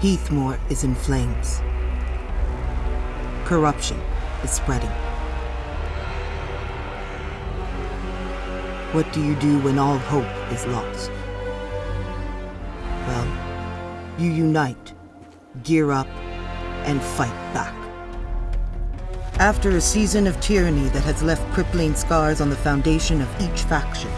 Heathmoor is in flames. Corruption is spreading. What do you do when all hope is lost? Well, you unite, gear up, and fight back. After a season of tyranny that has left crippling scars on the foundation of each faction,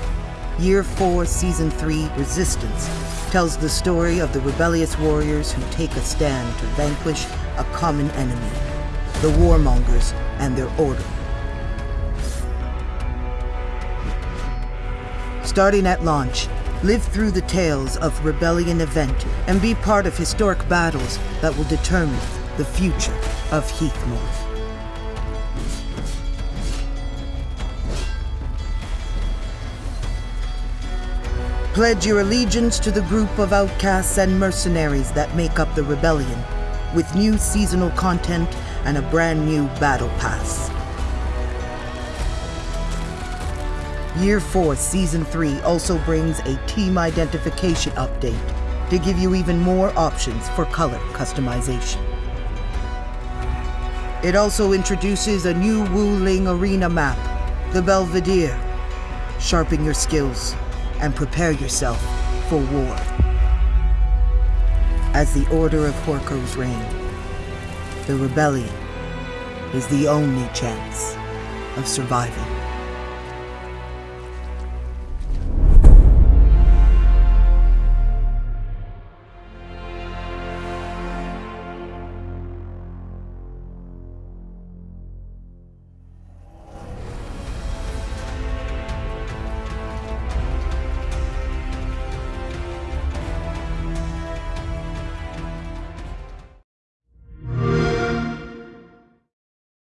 Year 4, Season 3, Resistance, tells the story of the rebellious warriors who take a stand to vanquish a common enemy, the warmongers and their order. Starting at launch, live through the tales of Rebellion event and be part of historic battles that will determine the future of Heathmoor. Pledge your allegiance to the group of outcasts and mercenaries that make up the rebellion, with new seasonal content and a brand new battle pass. Year 4 Season 3 also brings a team identification update to give you even more options for color customization. It also introduces a new Wu Lin arena map, the Belvedere. Sharpen your skills and prepare yourself for war. As the Order of Horkos reign, the rebellion is the only chance of survival.